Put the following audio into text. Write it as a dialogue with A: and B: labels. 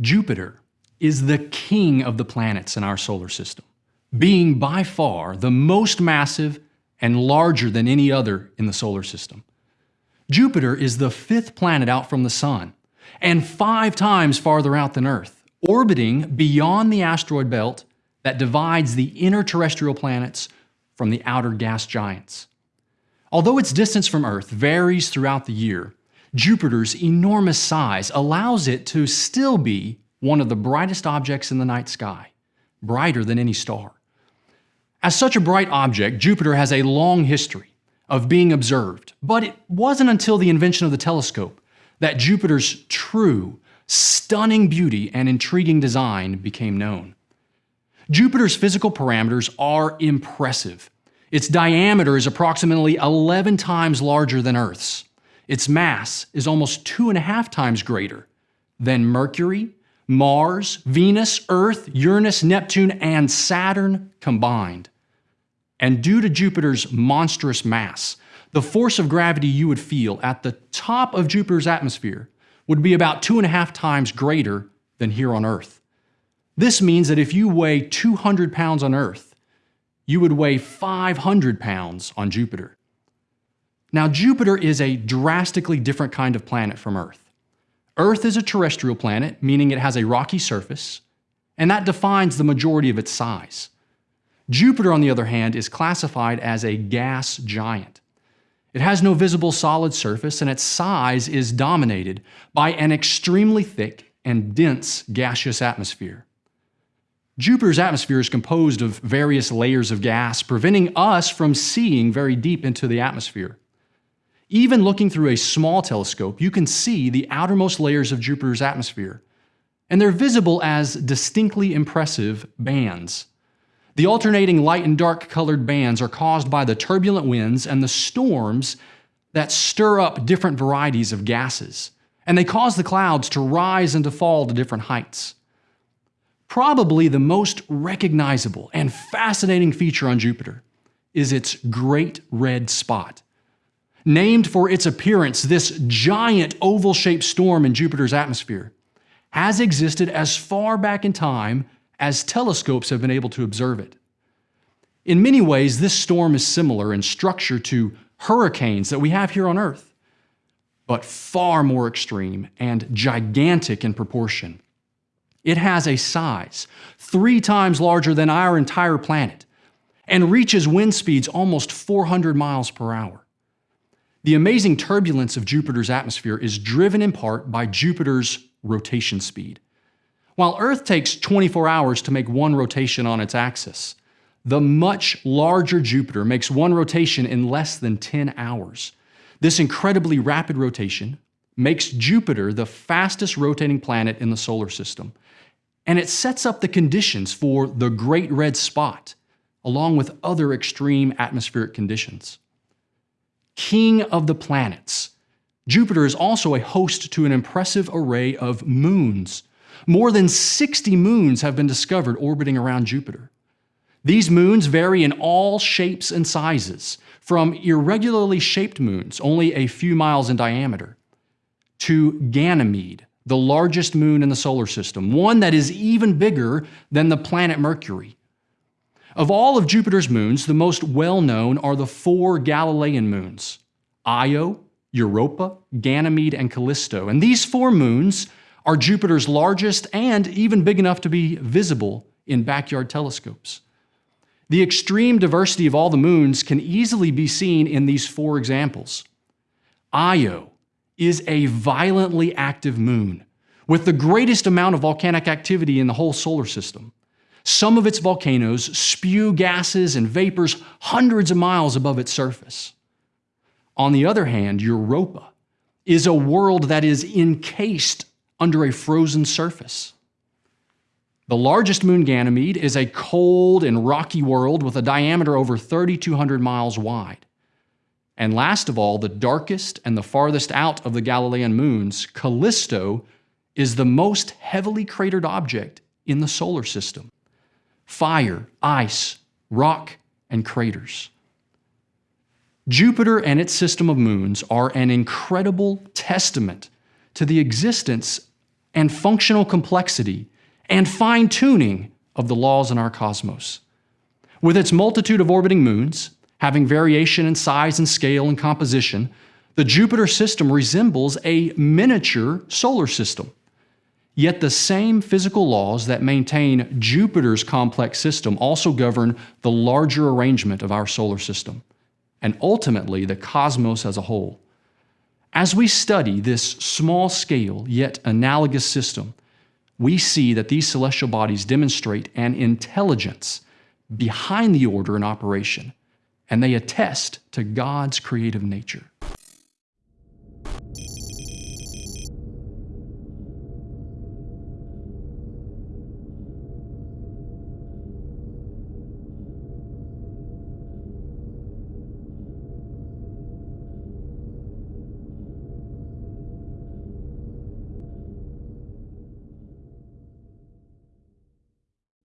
A: Jupiter is the king of the planets in our solar system, being by far the most massive and larger than any other in the solar system. Jupiter is the fifth planet out from the Sun and five times farther out than Earth, orbiting beyond the asteroid belt that divides the inner terrestrial planets from the outer gas giants. Although its distance from Earth varies throughout the year, Jupiter's enormous size allows it to still be one of the brightest objects in the night sky, brighter than any star. As such a bright object, Jupiter has a long history of being observed, but it wasn't until the invention of the telescope that Jupiter's true, stunning beauty and intriguing design became known. Jupiter's physical parameters are impressive. Its diameter is approximately 11 times larger than Earth's. Its mass is almost two and a half times greater than Mercury, Mars, Venus, Earth, Uranus, Neptune, and Saturn combined. And due to Jupiter's monstrous mass, the force of gravity you would feel at the top of Jupiter's atmosphere would be about two and a half times greater than here on Earth. This means that if you weigh 200 pounds on Earth, you would weigh 500 pounds on Jupiter. Now, Jupiter is a drastically different kind of planet from Earth. Earth is a terrestrial planet, meaning it has a rocky surface, and that defines the majority of its size. Jupiter, on the other hand, is classified as a gas giant. It has no visible solid surface, and its size is dominated by an extremely thick and dense gaseous atmosphere. Jupiter's atmosphere is composed of various layers of gas, preventing us from seeing very deep into the atmosphere. Even looking through a small telescope, you can see the outermost layers of Jupiter's atmosphere, and they're visible as distinctly impressive bands. The alternating light and dark colored bands are caused by the turbulent winds and the storms that stir up different varieties of gases, and they cause the clouds to rise and to fall to different heights. Probably the most recognizable and fascinating feature on Jupiter is its great red spot. Named for its appearance, this giant oval-shaped storm in Jupiter's atmosphere has existed as far back in time as telescopes have been able to observe it. In many ways, this storm is similar in structure to hurricanes that we have here on Earth, but far more extreme and gigantic in proportion. It has a size three times larger than our entire planet and reaches wind speeds almost 400 miles per hour. The amazing turbulence of Jupiter's atmosphere is driven in part by Jupiter's rotation speed. While Earth takes 24 hours to make one rotation on its axis, the much larger Jupiter makes one rotation in less than 10 hours. This incredibly rapid rotation makes Jupiter the fastest rotating planet in the solar system, and it sets up the conditions for the Great Red Spot, along with other extreme atmospheric conditions king of the planets. Jupiter is also a host to an impressive array of moons. More than 60 moons have been discovered orbiting around Jupiter. These moons vary in all shapes and sizes, from irregularly shaped moons, only a few miles in diameter, to Ganymede, the largest moon in the solar system, one that is even bigger than the planet Mercury. Of all of Jupiter's moons, the most well-known are the four Galilean moons, Io, Europa, Ganymede, and Callisto. And these four moons are Jupiter's largest and even big enough to be visible in backyard telescopes. The extreme diversity of all the moons can easily be seen in these four examples. Io is a violently active moon with the greatest amount of volcanic activity in the whole solar system. Some of its volcanoes spew gases and vapors hundreds of miles above its surface. On the other hand, Europa is a world that is encased under a frozen surface. The largest moon, Ganymede, is a cold and rocky world with a diameter over 3,200 miles wide. And last of all, the darkest and the farthest out of the Galilean moons, Callisto, is the most heavily cratered object in the solar system fire, ice, rock, and craters. Jupiter and its system of moons are an incredible testament to the existence and functional complexity and fine tuning of the laws in our cosmos. With its multitude of orbiting moons, having variation in size and scale and composition, the Jupiter system resembles a miniature solar system. Yet the same physical laws that maintain Jupiter's complex system also govern the larger arrangement of our solar system, and ultimately the cosmos as a whole. As we study this small scale yet analogous system, we see that these celestial bodies demonstrate an intelligence behind the order in operation, and they attest to God's creative nature.